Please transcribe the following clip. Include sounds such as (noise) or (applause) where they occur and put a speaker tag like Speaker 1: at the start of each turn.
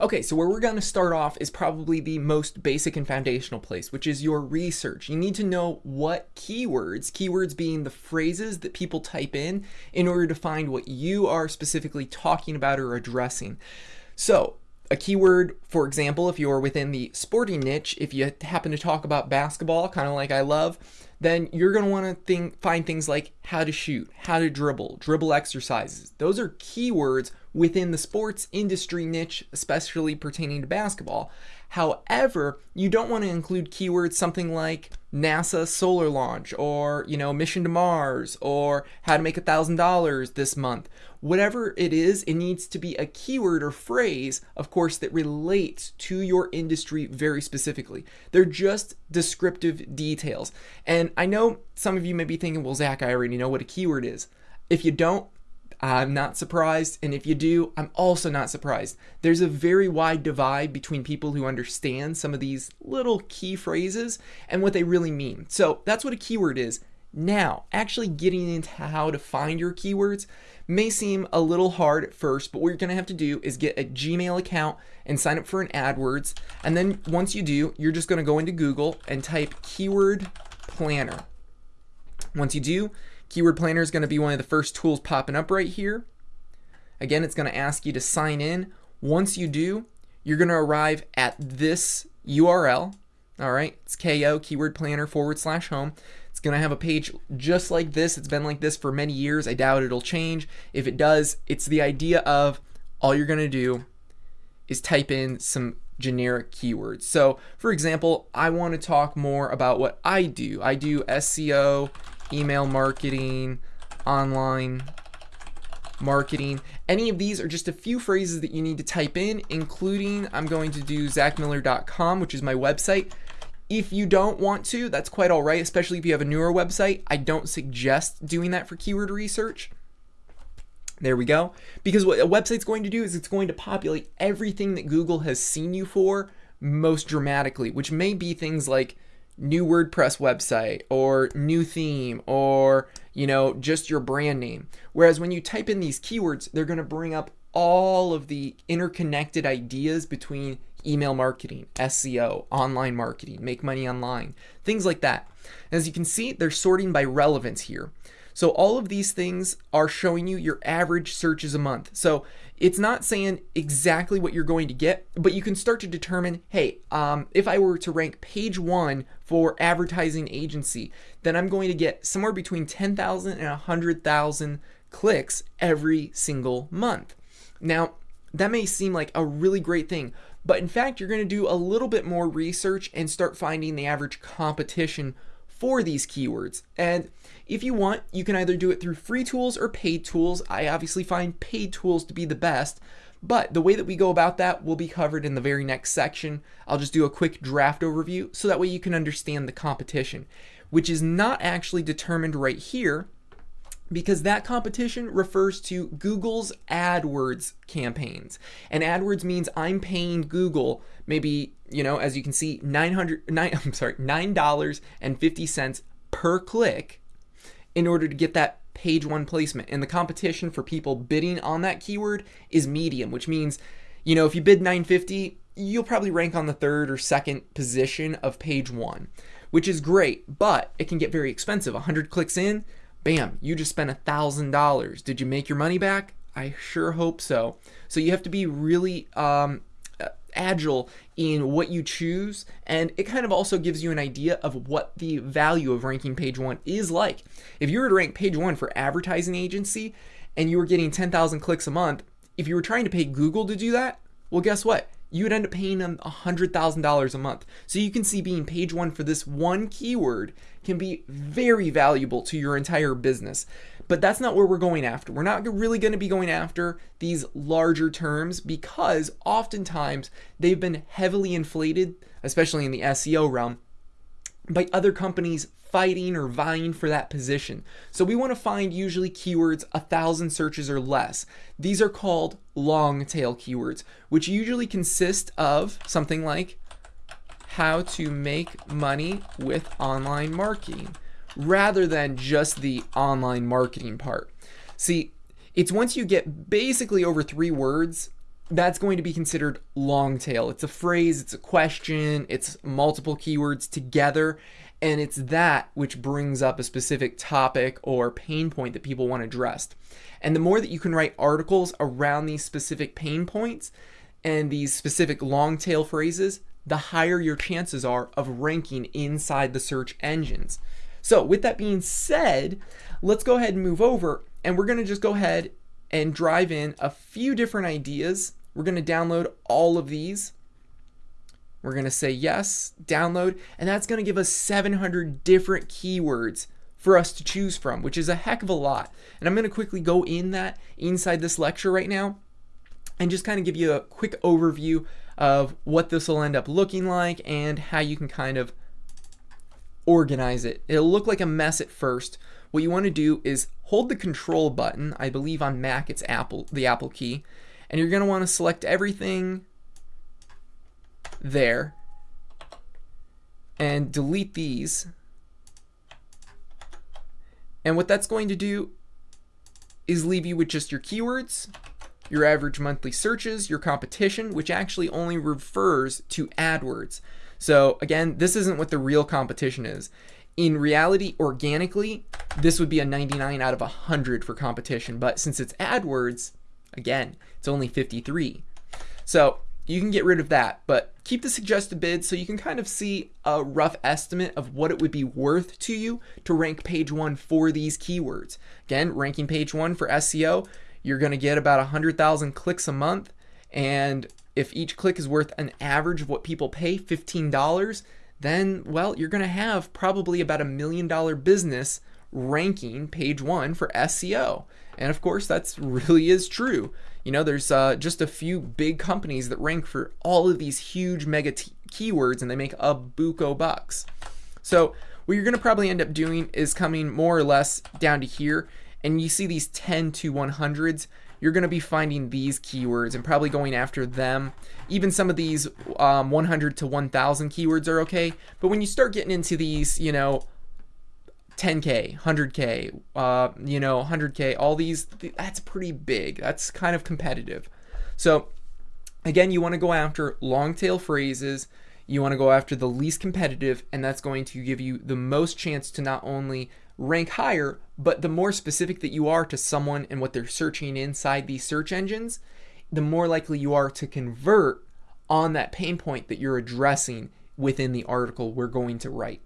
Speaker 1: Okay, so where we're going to start off is probably the most basic and foundational place, which is your research. You need to know what keywords, keywords being the phrases that people type in, in order to find what you are specifically talking about or addressing. So, a keyword, for example, if you're within the sporting niche, if you happen to talk about basketball, kind of like I love, then you're going to want to think, find things like how to shoot, how to dribble, dribble exercises. Those are keywords within the sports industry niche, especially pertaining to basketball. However, you don't want to include keywords something like NASA solar launch or, you know, mission to Mars or how to make a $1,000 this month. Whatever it is, it needs to be a keyword or phrase, of course, that relates to your industry very specifically. They're just descriptive details. And I know some of you may be thinking, well, Zach, I already know what a keyword is. If you don't, I'm not surprised, and if you do, I'm also not surprised. There's a very wide divide between people who understand some of these little key phrases and what they really mean. So that's what a keyword is. Now, actually getting into how to find your keywords may seem a little hard at first, but what you're going to have to do is get a Gmail account and sign up for an AdWords. And then once you do, you're just going to go into Google and type keyword planner. Once you do, Keyword Planner is going to be one of the first tools popping up right here. Again, it's going to ask you to sign in. Once you do, you're going to arrive at this URL. All right, it's KO, Keyword Planner forward slash home. It's going to have a page just like this. It's been like this for many years. I doubt it'll change. If it does, it's the idea of all you're going to do is type in some generic keywords. So, for example, I want to talk more about what I do. I do SEO, email marketing, online marketing. Any of these are just a few phrases that you need to type in, including I'm going to do zachmiller.com, which is my website. If you don't want to, that's quite all right, especially if you have a newer website. I don't suggest doing that for keyword research. There we go. Because what a website's going to do is it's going to populate everything that Google has seen you for most dramatically, which may be things like new WordPress website or new theme or, you know, just your brand name. Whereas when you type in these keywords, they're going to bring up all of the interconnected ideas between email marketing, SEO, online marketing, make money online, things like that. As you can see, they're sorting by relevance here. So all of these things are showing you your average searches a month. So it's not saying exactly what you're going to get, but you can start to determine, hey, um, if I were to rank page one for advertising agency, then I'm going to get somewhere between 10,000 and 100,000 clicks every single month. Now, that may seem like a really great thing, but in fact, you're going to do a little bit more research and start finding the average competition for these keywords. And if you want, you can either do it through free tools or paid tools. I obviously find paid tools to be the best, but the way that we go about that will be covered in the very next section. I'll just do a quick draft overview so that way you can understand the competition, which is not actually determined right here because that competition refers to Google's AdWords campaigns. And AdWords means I'm paying Google maybe, you know, as you can see, 900 nine, (laughs) I'm sorry, $9.50 per click in order to get that page one placement. And the competition for people bidding on that keyword is medium, which means, you know, if you bid 950, you'll probably rank on the third or second position of page one, which is great, but it can get very expensive. 100 clicks in, bam, you just spent a thousand dollars. Did you make your money back? I sure hope so. So you have to be really um, agile in what you choose, and it kind of also gives you an idea of what the value of ranking page one is like. If you were to rank page one for advertising agency and you were getting 10,000 clicks a month, if you were trying to pay Google to do that, well, guess what? You would end up paying them $100,000 a month. So you can see being page one for this one keyword can be very valuable to your entire business. But that's not where we're going after. We're not really going to be going after these larger terms because oftentimes they've been heavily inflated, especially in the SEO realm, by other companies fighting or vying for that position. So we want to find usually keywords a thousand searches or less. These are called long tail keywords, which usually consist of something like how to make money with online marketing rather than just the online marketing part. See, it's once you get basically over three words that's going to be considered long tail. It's a phrase, it's a question, it's multiple keywords together, and it's that which brings up a specific topic or pain point that people want addressed. And the more that you can write articles around these specific pain points and these specific long tail phrases, the higher your chances are of ranking inside the search engines. So, with that being said, let's go ahead and move over and we're going to just go ahead and drive in a few different ideas. We're going to download all of these. We're going to say yes, download, and that's going to give us 700 different keywords for us to choose from, which is a heck of a lot. And I'm going to quickly go in that inside this lecture right now and just kind of give you a quick overview of what this will end up looking like and how you can kind of organize it. It'll look like a mess at first. What you want to do is hold the control button. I believe on Mac it's Apple, the Apple key. And you're going to want to select everything there and delete these. And what that's going to do is leave you with just your keywords, your average monthly searches, your competition, which actually only refers to AdWords. So again, this isn't what the real competition is. In reality, organically, this would be a 99 out of 100 for competition, but since it's AdWords, again, it's only 53. So you can get rid of that, but keep the suggested bid so you can kind of see a rough estimate of what it would be worth to you to rank page one for these keywords. Again, ranking page one for SEO, you're going to get about 100,000 clicks a month. And if each click is worth an average of what people pay, $15, then, well, you're going to have probably about a million dollar business ranking page one for SEO. And of course, that's really is true. You know, there's uh, just a few big companies that rank for all of these huge mega keywords and they make a buco bucks. So, what you're going to probably end up doing is coming more or less down to here and you see these 10 to 100s, you're going to be finding these keywords and probably going after them. Even some of these um, 100 to 1000 keywords are okay, but when you start getting into these, you know, 10k, 100k, uh, you know, 100k, all these, that's pretty big. That's kind of competitive. So, again, you want to go after long tail phrases. You want to go after the least competitive, and that's going to give you the most chance to not only rank higher, but the more specific that you are to someone and what they're searching inside these search engines, the more likely you are to convert on that pain point that you're addressing within the article we're going to write.